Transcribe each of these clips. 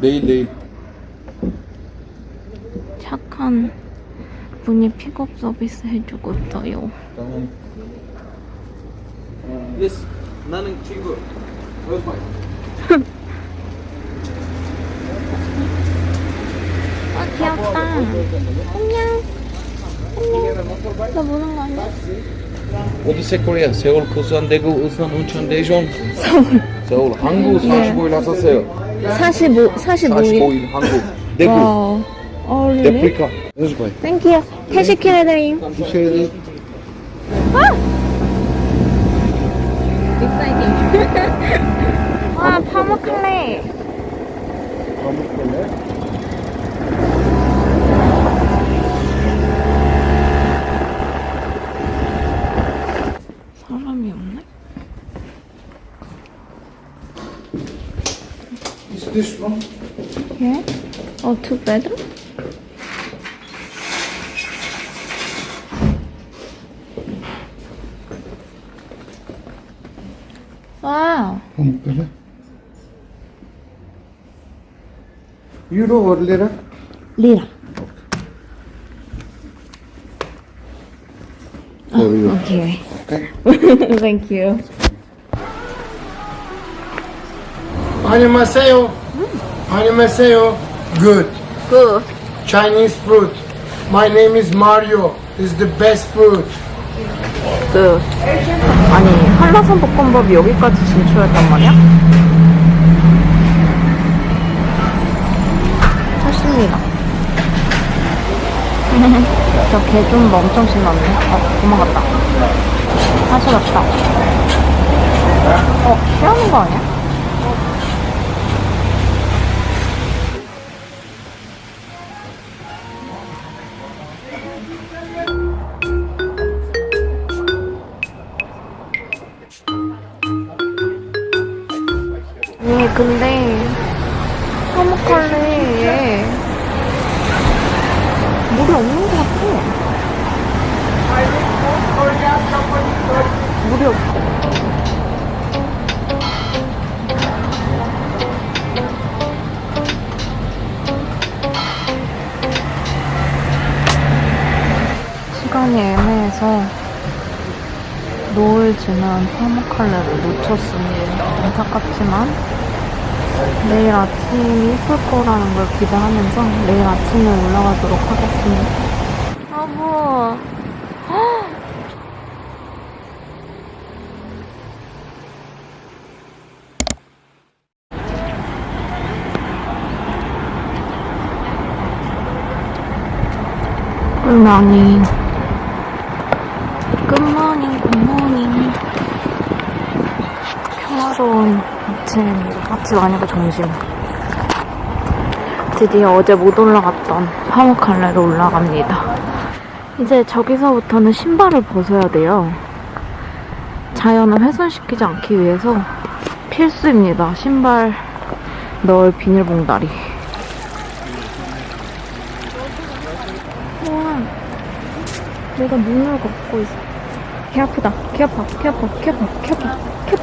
내일 내일 착한 분이 픽업 서비스 해주고 있어요. 예스 나는 친구 아 귀엽다. 안녕. 안녕. 나 보는 거 아니야? 어디세 코리아 세울 부산대구 울산 운천 대전 서울 서울 한국 45일 하셨어요 45, 45일. 45일 한국 대구 와. 어, really? 데프리카 무슨 거야 Thank you. 태시키레드림. 티셔츠 Exciting. 와, 파묵할래. 사람이 this one? 예? 어, two bedroom? 와우. pamuk Euro or lira? 리라. For you. 오케이. Okay. Thank you. 안녕하세요. 안녕하세요. Good. Good. Chinese fruit. My name is Mario. Is the best fruit. 그 아니 한라산 볶음밥이 여기까지 진출했단 말이야? 사십니다. 저개좀 엄청 신났네. 어 도망갔다. 다시 갔다. 어 피하는 거 아니야? 근데 화목할래 얘 물이 없는 것 같아. 물이 없어. 시간이 애매해서 노을 지는 화목할래를 놓쳤습니다. 안타깝지만 내일 아침이 예쁠 거라는 걸 기대하면서 내일 아침에 올라가도록 하겠습니다. 여보. 굿모닝. 굿모닝, 굿모닝. 평화로운 아침입니다. 아침 아니고 점심. 드디어 어제 못 올라갔던 화목할래로 올라갑니다. 이제 저기서부터는 신발을 벗어야 돼요. 자연을 훼손시키지 않기 위해서 필수입니다. 신발 넣을 비닐봉다리. 우와, 내가 눈을 걷고 있어. 개 아프다. 개 아파. 개 아파. 개 아파. 개 아파. 개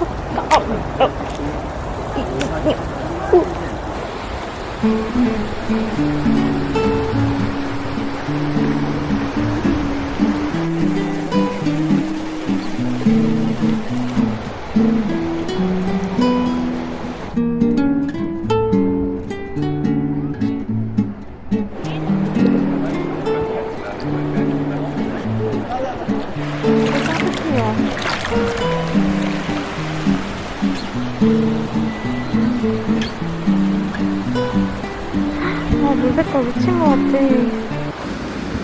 색깔 미친 것 같아.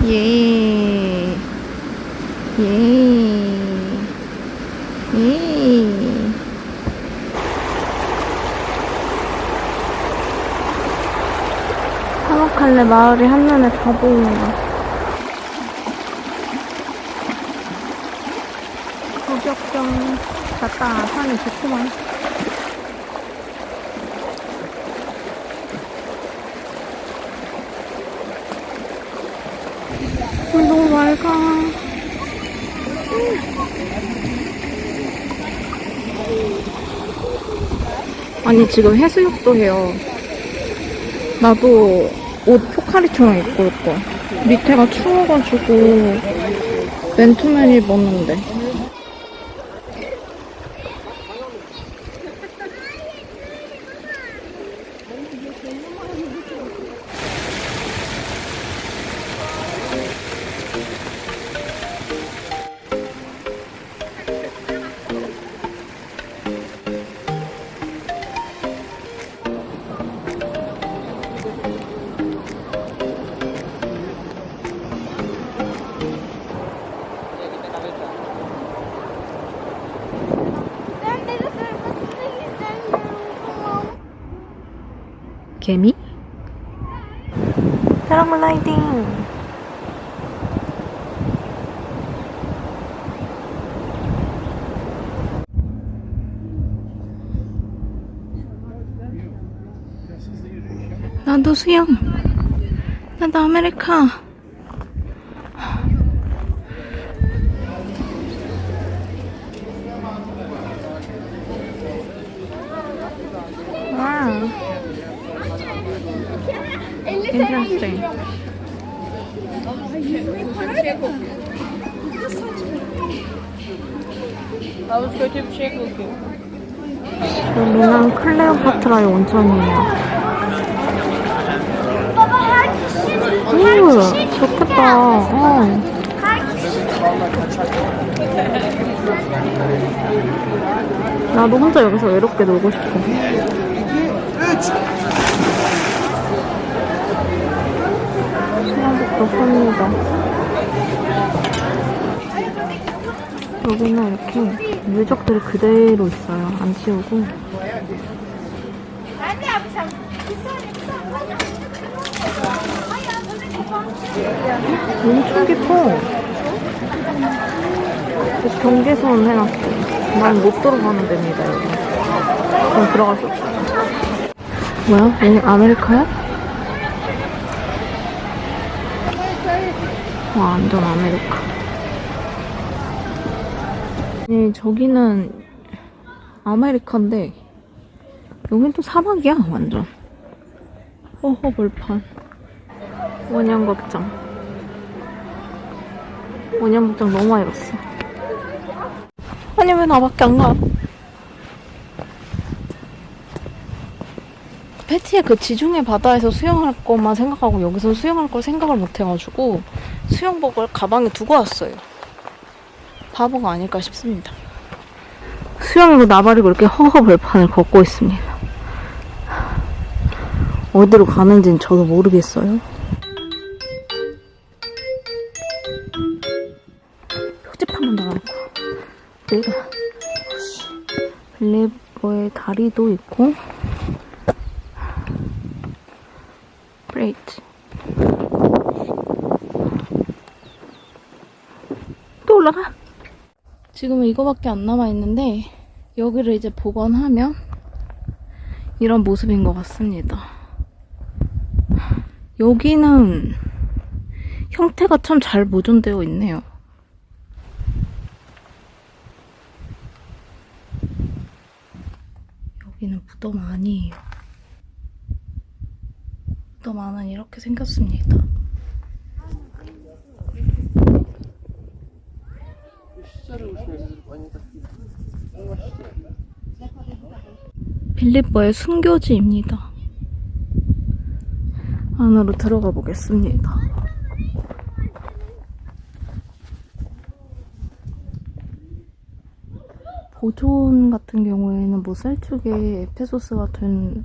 예. 예. 예. 파묵칼레 마을이 한눈에 다 보인다. 저격경 갔다 산이 좋구만. 물 너무 맑아. 아니 지금 해수욕도 해요. 나도 옷 포카리처럼 입고 있고 밑에가 추워가지고 맨투맨 입었는데 개미? 패러글라이딩. 나도 수영. 나도 아메리카 Interesting. 여기는 클레오파트라의 온천이에요. 오, 좋겠다. 어. 나도 혼자 여기서 외롭게 놀고 싶어. 수영복도 팝니다. 여기는 이렇게 유적들이 그대로 있어요. 안 치우고. 엄청 깊어. 경계선 해놨어. 난못 들어가는 데입니다, 여기. 그럼 없어. 뭐야? 여기 아메리카야? 완전 아메리카. 네, 저기는 아메리카인데, 여긴 또 사막이야, 완전. 허허 벌판. 원형극장. 원형극장 너무 많이 봤어. 아니, 왜 나밖에 안 가? 패티의 그 지중해 바다에서 수영할 것만 생각하고 여기서 수영할 걸 생각을 못 해가지고 수영복을 가방에 두고 왔어요. 바보가 아닐까 싶습니다. 수영이고 나발이고 이렇게 허허벌판을 걷고 있습니다. 어디로 가는지는 저도 모르겠어요. 표지판만 달아놓고 내가 블레버의 다리도 있고 브레이트 또 올라가 지금은 이거밖에 안 남아있는데 여기를 이제 복원하면 이런 모습인 것 같습니다. 여기는 형태가 참 잘 보존되어 있네요. 여기는 무덤 아니에요. 무덤 안은 이렇게 생겼습니다 빌리버의 순교지입니다. 안으로 들어가 보겠습니다. 보존 같은 경우에는 뭐 셀축의 에페소스 같은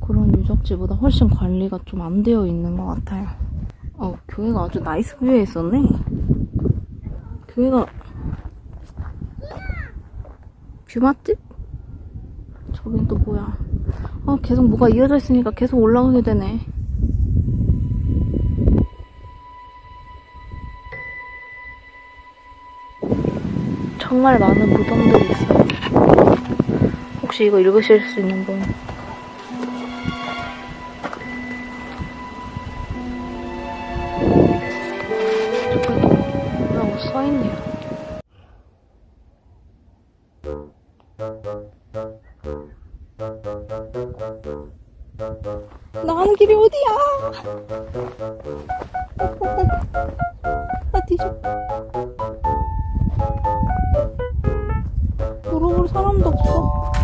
그런 유적지보다 훨씬 관리가 좀 안 되어 있는 것 같아요. 어, 교회가 아주 nice view에 있었네. 여기가 view 맛집? 저긴 또 뭐야? 아 계속 뭐가 이어져 있으니까 계속 올라가게 되네. 정말 많은 무덤들이 있어요. 혹시 이거 읽으실 수 있는 분? 뭐라고 써있네요. 아 뒤져. 물어볼 사람도 없어.